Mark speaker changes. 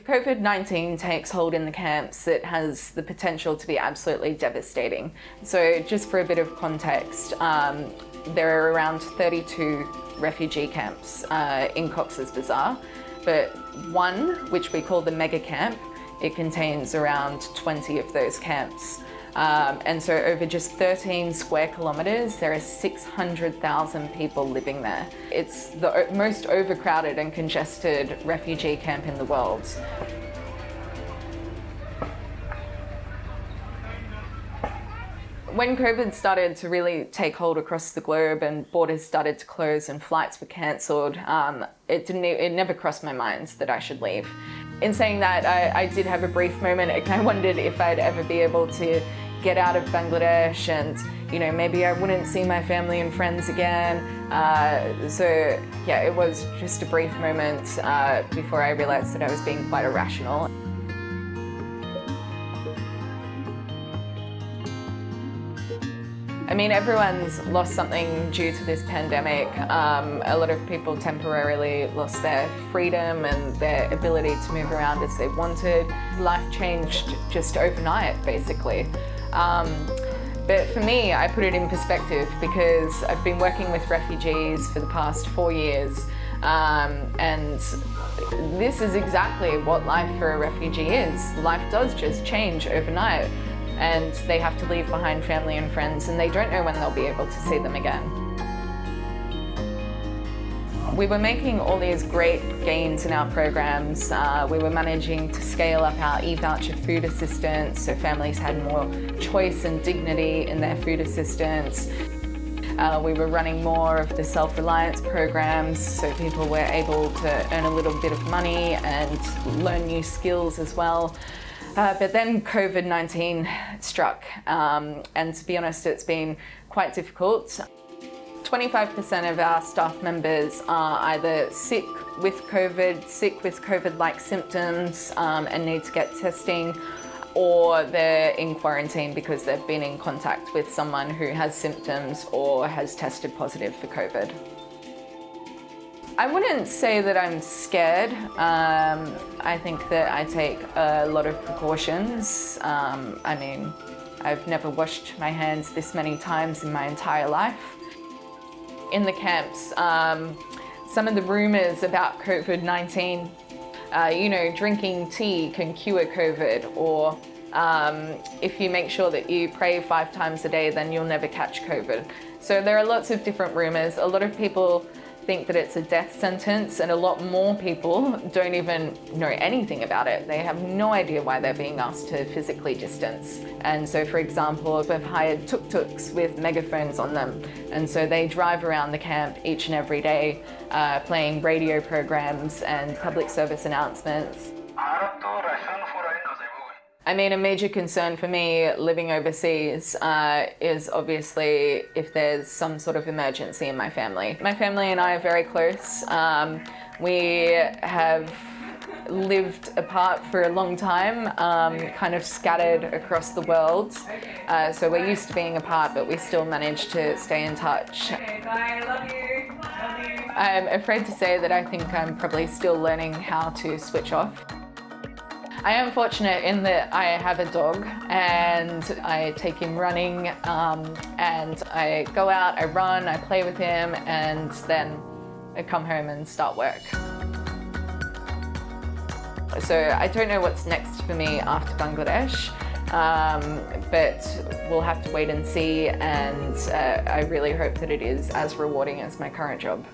Speaker 1: COVID-19 takes hold in the camps, it has the potential to be absolutely devastating. So just for a bit of context, um, there are around 32 refugee camps uh, in Cox's Bazar, but one, which we call the mega camp, it contains around 20 of those camps. Um, and so over just 13 square kilometres, there are 600,000 people living there. It's the most overcrowded and congested refugee camp in the world. When COVID started to really take hold across the globe and borders started to close and flights were cancelled, um, it, didn't, it never crossed my mind that I should leave. In saying that, I, I did have a brief moment and I wondered if I'd ever be able to get out of Bangladesh and you know maybe I wouldn't see my family and friends again uh, so yeah it was just a brief moment uh, before I realized that I was being quite irrational. I mean, everyone's lost something due to this pandemic. Um, a lot of people temporarily lost their freedom and their ability to move around as they wanted. Life changed just overnight, basically. Um, but for me, I put it in perspective because I've been working with refugees for the past four years um, and this is exactly what life for a refugee is. Life does just change overnight and they have to leave behind family and friends and they don't know when they'll be able to see them again. We were making all these great gains in our programs. Uh, we were managing to scale up our e-voucher food assistance so families had more choice and dignity in their food assistance. Uh, we were running more of the self-reliance programs so people were able to earn a little bit of money and learn new skills as well. Uh, but then COVID-19 struck um, and to be honest it's been quite difficult. 25% of our staff members are either sick with COVID, sick with COVID-like symptoms um, and need to get testing or they're in quarantine because they've been in contact with someone who has symptoms or has tested positive for COVID. I wouldn't say that I'm scared. Um, I think that I take a lot of precautions. Um, I mean, I've never washed my hands this many times in my entire life in the camps um, some of the rumours about COVID-19. Uh, you know, drinking tea can cure COVID or um, if you make sure that you pray five times a day, then you'll never catch COVID. So there are lots of different rumours. A lot of people think that it's a death sentence and a lot more people don't even know anything about it. They have no idea why they're being asked to physically distance. And so for example, we've hired tuk-tuks with megaphones on them. And so they drive around the camp each and every day uh, playing radio programs and public service announcements. I mean, a major concern for me living overseas uh, is obviously if there's some sort of emergency in my family. My family and I are very close. Um, we have lived apart for a long time, um, kind of scattered across the world. Uh, so we're used to being apart, but we still manage to stay in touch. Okay, bye, love you. Love you. I'm afraid to say that I think I'm probably still learning how to switch off. I am fortunate in that I have a dog and I take him running um, and I go out, I run, I play with him and then I come home and start work. So I don't know what's next for me after Bangladesh, um, but we'll have to wait and see and uh, I really hope that it is as rewarding as my current job.